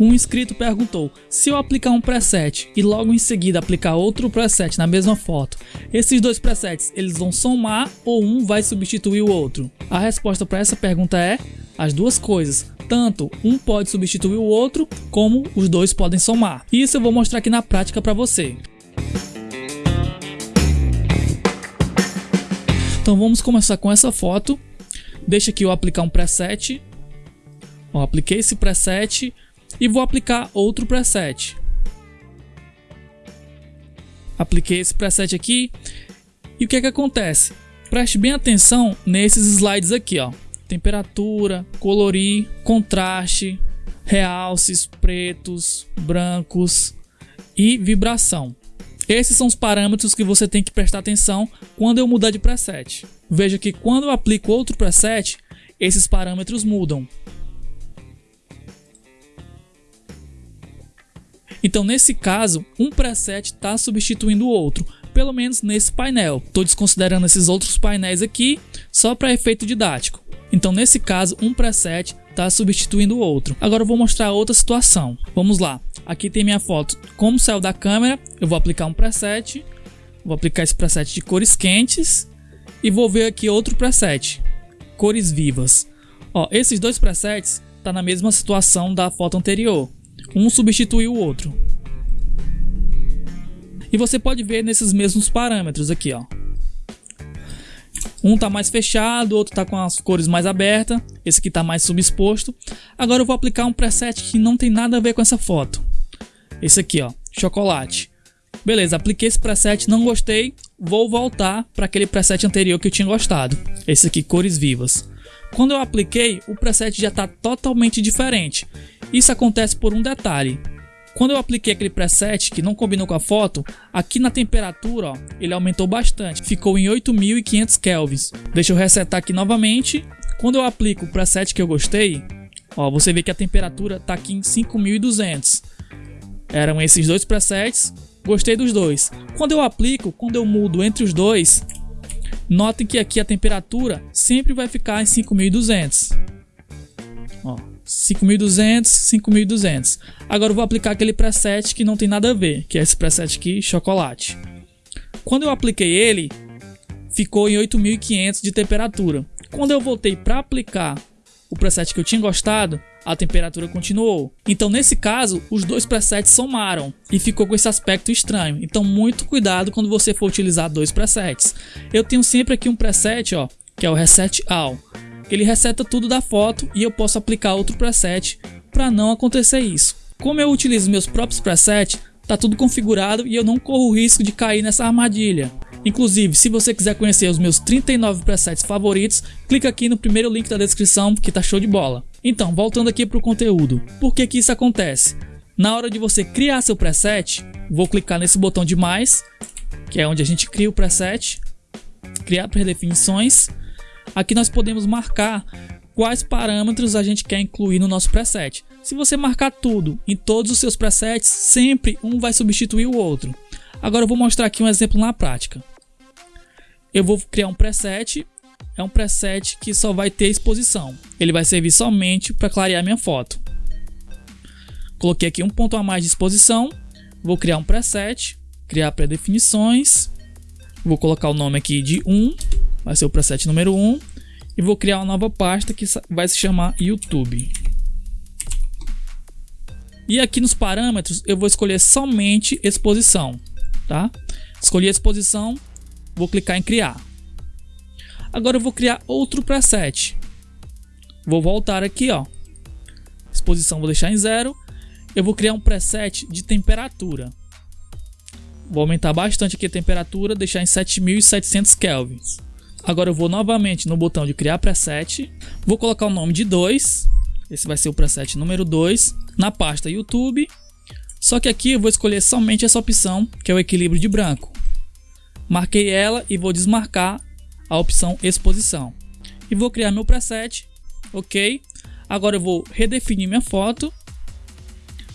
Um inscrito perguntou: se eu aplicar um preset e logo em seguida aplicar outro preset na mesma foto, esses dois presets eles vão somar ou um vai substituir o outro? A resposta para essa pergunta é as duas coisas. Tanto um pode substituir o outro, como os dois podem somar. Isso eu vou mostrar aqui na prática para você. Então vamos começar com essa foto. Deixa aqui eu aplicar um preset. Ó, apliquei esse preset e vou aplicar outro preset. Apliquei esse preset aqui e o que é que acontece? Preste bem atenção nesses slides aqui, ó. Temperatura, colorir, contraste, realces, pretos, brancos e vibração. Esses são os parâmetros que você tem que prestar atenção quando eu mudar de preset. Veja que quando eu aplico outro preset, esses parâmetros mudam. Então, nesse caso, um preset está substituindo o outro, pelo menos nesse painel. Estou desconsiderando esses outros painéis aqui, só para efeito didático. Então, nesse caso, um preset está substituindo o outro. Agora eu vou mostrar outra situação. Vamos lá. Aqui tem minha foto. Como saiu da câmera, eu vou aplicar um preset. Vou aplicar esse preset de cores quentes. E vou ver aqui outro preset. Cores vivas. Ó, esses dois presets tá na mesma situação da foto anterior. Um substitui o outro. E você pode ver nesses mesmos parâmetros aqui, ó. Um tá mais fechado, outro tá com as cores mais abertas, esse aqui tá mais subexposto. Agora eu vou aplicar um preset que não tem nada a ver com essa foto. Esse aqui, ó, chocolate. Beleza, apliquei esse preset, não gostei, vou voltar para aquele preset anterior que eu tinha gostado. Esse aqui, cores vivas. Quando eu apliquei, o preset já está totalmente diferente. Isso acontece por um detalhe. Quando eu apliquei aquele preset que não combinou com a foto, aqui na temperatura ó, ele aumentou bastante, ficou em 8500 kelvins. Deixa eu resetar aqui novamente. Quando eu aplico o preset que eu gostei, ó, você vê que a temperatura está aqui em 5200. Eram esses dois presets, gostei dos dois. Quando eu aplico, quando eu mudo entre os dois, notem que aqui a temperatura sempre vai ficar em 5200. Ó, 5200, 5200. Agora eu vou aplicar aquele preset que não tem nada a ver, que é esse preset aqui, chocolate. Quando eu apliquei ele, ficou em 8500 de temperatura. Quando eu voltei para aplicar o preset que eu tinha gostado, a temperatura continuou. Então nesse caso, os dois presets somaram e ficou com esse aspecto estranho. Então muito cuidado quando você for utilizar dois presets. Eu tenho sempre aqui um preset, ó, que é o Reset All ele reseta tudo da foto e eu posso aplicar outro preset para não acontecer isso. Como eu utilizo meus próprios presets, tá tudo configurado e eu não corro o risco de cair nessa armadilha. Inclusive, se você quiser conhecer os meus 39 presets favoritos, clica aqui no primeiro link da descrição que tá show de bola. Então, voltando aqui para o conteúdo, por que que isso acontece? Na hora de você criar seu preset, vou clicar nesse botão de mais, que é onde a gente cria o preset, criar predefinições Aqui nós podemos marcar quais parâmetros a gente quer incluir no nosso preset. Se você marcar tudo em todos os seus presets, sempre um vai substituir o outro. Agora eu vou mostrar aqui um exemplo na prática. Eu vou criar um preset, é um preset que só vai ter exposição. Ele vai servir somente para clarear minha foto. Coloquei aqui um ponto a mais de exposição, vou criar um preset, criar pré-definições, vou colocar o nome aqui de 1 vai ser o preset número 1 e vou criar uma nova pasta que vai se chamar YouTube. E aqui nos parâmetros eu vou escolher somente exposição, tá? Escolhi a exposição, vou clicar em criar. Agora eu vou criar outro preset. Vou voltar aqui, ó. Exposição vou deixar em zero. Eu vou criar um preset de temperatura. Vou aumentar bastante aqui a temperatura, deixar em 7700 kelvins. Agora eu vou novamente no botão de criar preset, vou colocar o nome de 2, esse vai ser o preset número 2, na pasta YouTube, só que aqui eu vou escolher somente essa opção, que é o equilíbrio de branco. Marquei ela e vou desmarcar a opção exposição. E vou criar meu preset, ok? Agora eu vou redefinir minha foto,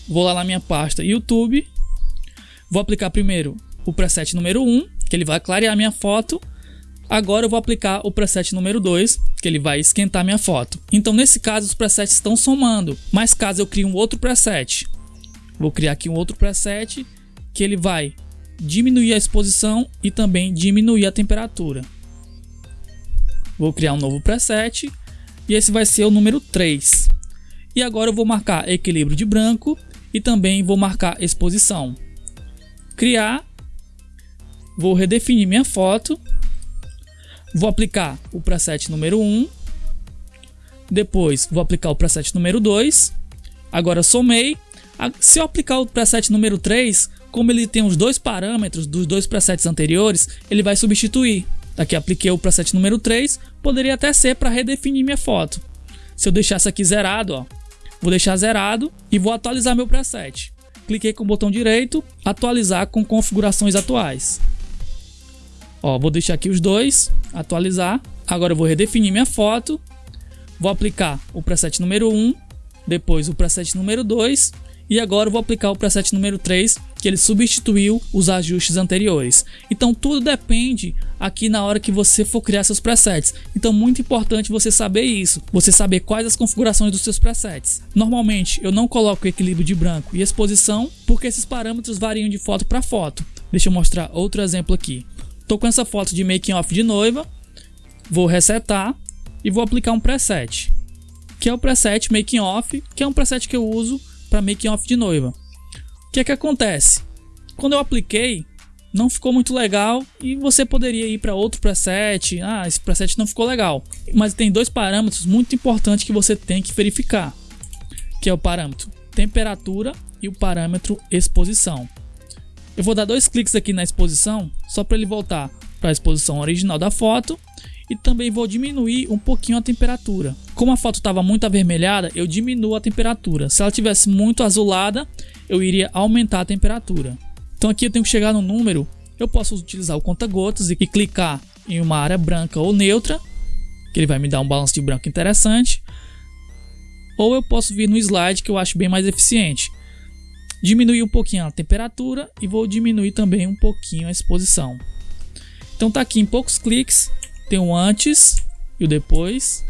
vou lá na minha pasta YouTube, vou aplicar primeiro o preset número 1, que ele vai clarear minha foto, Agora eu vou aplicar o preset número 2, que ele vai esquentar minha foto. Então nesse caso os presets estão somando, mas caso eu crie um outro preset, vou criar aqui um outro preset que ele vai diminuir a exposição e também diminuir a temperatura. Vou criar um novo preset e esse vai ser o número 3. E agora eu vou marcar equilíbrio de branco e também vou marcar exposição. Criar, vou redefinir minha foto, vou aplicar o preset número 1, depois vou aplicar o preset número 2, agora somei. Se eu aplicar o preset número 3, como ele tem os dois parâmetros dos dois presets anteriores, ele vai substituir. Aqui apliquei o preset número 3, poderia até ser para redefinir minha foto. Se eu deixasse aqui zerado, ó, vou deixar zerado e vou atualizar meu preset. Cliquei com o botão direito, atualizar com configurações atuais. Ó, vou deixar aqui os dois, atualizar. Agora eu vou redefinir minha foto, vou aplicar o preset número 1, depois o preset número 2 e agora vou aplicar o preset número 3, que ele substituiu os ajustes anteriores. Então tudo depende aqui na hora que você for criar seus presets. Então muito importante você saber isso, você saber quais as configurações dos seus presets. Normalmente eu não coloco equilíbrio de branco e exposição, porque esses parâmetros variam de foto para foto. Deixa eu mostrar outro exemplo aqui. Tô com essa foto de making off de noiva, vou resetar e vou aplicar um preset, que é o preset making off, que é um preset que eu uso para making off de noiva. O que é que acontece? Quando eu apliquei, não ficou muito legal e você poderia ir para outro preset. Ah, esse preset não ficou legal. Mas tem dois parâmetros muito importantes que você tem que verificar, que é o parâmetro temperatura e o parâmetro exposição. Eu vou dar dois cliques aqui na exposição, só para ele voltar para a exposição original da foto e também vou diminuir um pouquinho a temperatura. Como a foto estava muito avermelhada, eu diminuo a temperatura. Se ela tivesse muito azulada, eu iria aumentar a temperatura. Então aqui eu tenho que chegar no número, eu posso utilizar o conta-gotas e clicar em uma área branca ou neutra, que ele vai me dar um balanço de branco interessante. Ou eu posso vir no slide, que eu acho bem mais eficiente. Diminuir um pouquinho a temperatura e vou diminuir também um pouquinho a exposição. Então tá aqui em poucos cliques, tem o antes e o depois.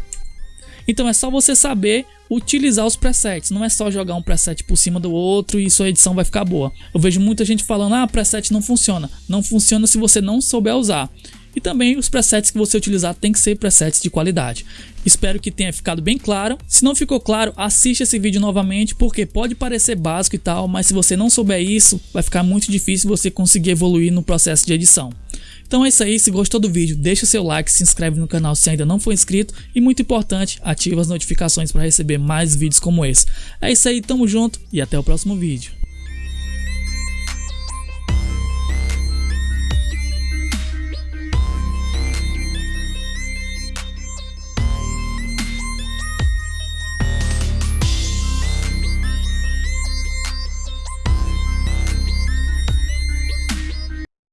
Então é só você saber utilizar os presets, não é só jogar um preset por cima do outro e sua edição vai ficar boa. Eu vejo muita gente falando, ah, preset não funciona. Não funciona se você não souber usar. E também os presets que você utilizar tem que ser presets de qualidade. Espero que tenha ficado bem claro. Se não ficou claro, assista esse vídeo novamente, porque pode parecer básico e tal, mas se você não souber isso, vai ficar muito difícil você conseguir evoluir no processo de edição. Então é isso aí, se gostou do vídeo, deixa o seu like, se inscreve no canal se ainda não for inscrito e muito importante, ativa as notificações para receber mais vídeos como esse. É isso aí, tamo junto e até o próximo vídeo.